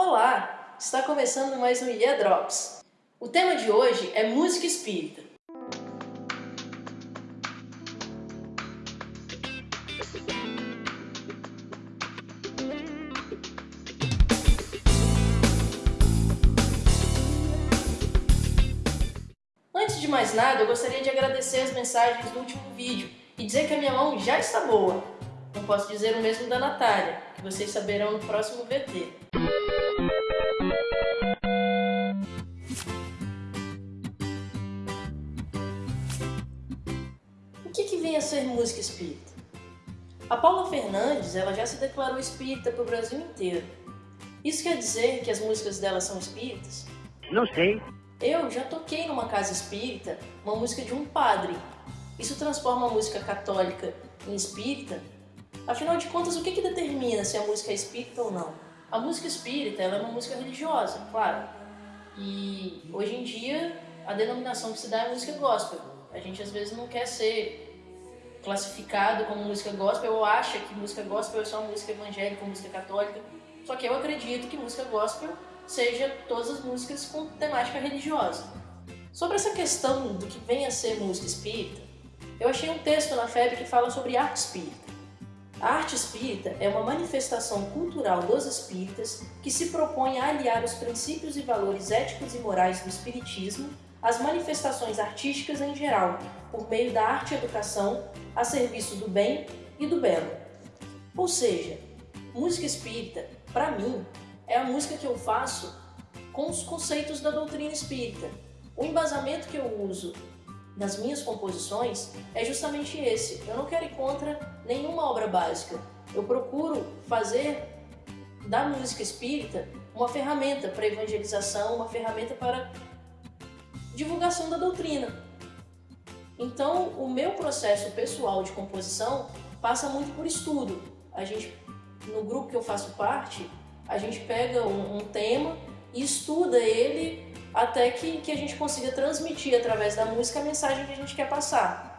Olá! Está começando mais um Ilha Drops. O tema de hoje é música espírita. Antes de mais nada, eu gostaria de agradecer as mensagens do último vídeo e dizer que a minha mão já está boa. Não posso dizer o mesmo da Natália, que vocês saberão no próximo VT. A ser música espírita? A Paula Fernandes ela já se declarou espírita para o Brasil inteiro. Isso quer dizer que as músicas dela são espíritas? Não sei. Eu já toquei numa casa espírita uma música de um padre. Isso transforma a música católica em espírita? Afinal de contas, o que, que determina se a música é espírita ou não? A música espírita é uma música religiosa, claro. E hoje em dia a denominação que se dá é música gospel. A gente às vezes não quer ser classificado como música gospel ou acha que música gospel é só música evangélica ou música católica. Só que eu acredito que música gospel seja todas as músicas com temática religiosa. Sobre essa questão do que vem a ser música espírita, eu achei um texto na FEB que fala sobre arte espírita. A arte espírita é uma manifestação cultural dos espíritas que se propõe a aliar os princípios e valores éticos e morais do espiritismo às manifestações artísticas em geral, por meio da arte educação a serviço do bem e do belo. Ou seja, música espírita, para mim, é a música que eu faço com os conceitos da doutrina espírita. O embasamento que eu uso nas minhas composições é justamente esse. Eu não quero ir contra nenhuma obra básica. Eu procuro fazer da música espírita uma ferramenta para evangelização, uma ferramenta para divulgação da doutrina. Então, o meu processo pessoal de composição passa muito por estudo. A gente, no grupo que eu faço parte, a gente pega um, um tema e estuda ele até que, que a gente consiga transmitir através da música a mensagem que a gente quer passar.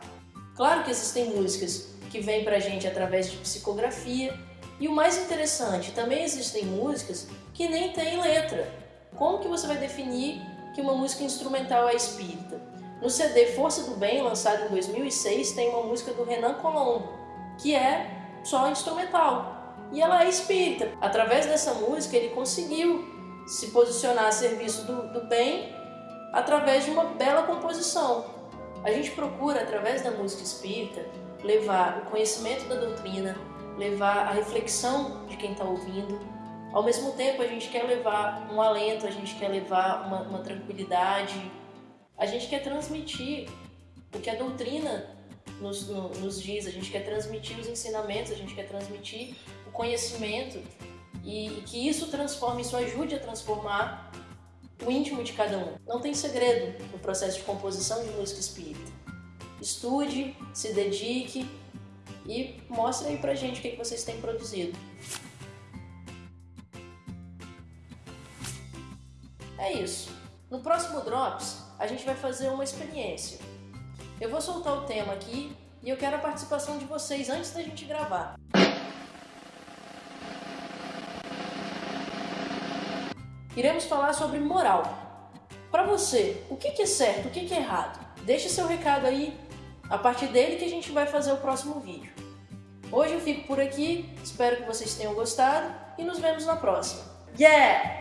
Claro que existem músicas que vêm pra gente através de psicografia, e o mais interessante, também existem músicas que nem têm letra. Como que você vai definir que uma música instrumental é espírita? No CD Força do Bem, lançado em 2006, tem uma música do Renan Colombo, que é só instrumental e ela é espírita. Através dessa música ele conseguiu se posicionar a serviço do, do bem através de uma bela composição. A gente procura, através da música espírita, levar o conhecimento da doutrina, levar a reflexão de quem está ouvindo. Ao mesmo tempo, a gente quer levar um alento, a gente quer levar uma, uma tranquilidade, a gente quer transmitir o que a doutrina nos, no, nos diz, a gente quer transmitir os ensinamentos, a gente quer transmitir o conhecimento e, e que isso transforme, isso ajude a transformar o íntimo de cada um. Não tem segredo no processo de composição de música espírita. Estude, se dedique e mostre aí pra gente o que, que vocês têm produzido. É isso. No próximo Drops, a gente vai fazer uma experiência. Eu vou soltar o tema aqui e eu quero a participação de vocês antes da gente gravar. Iremos falar sobre moral. Para você, o que é certo, o que é errado? Deixe seu recado aí, a partir dele que a gente vai fazer o próximo vídeo. Hoje eu fico por aqui, espero que vocês tenham gostado e nos vemos na próxima. Yeah!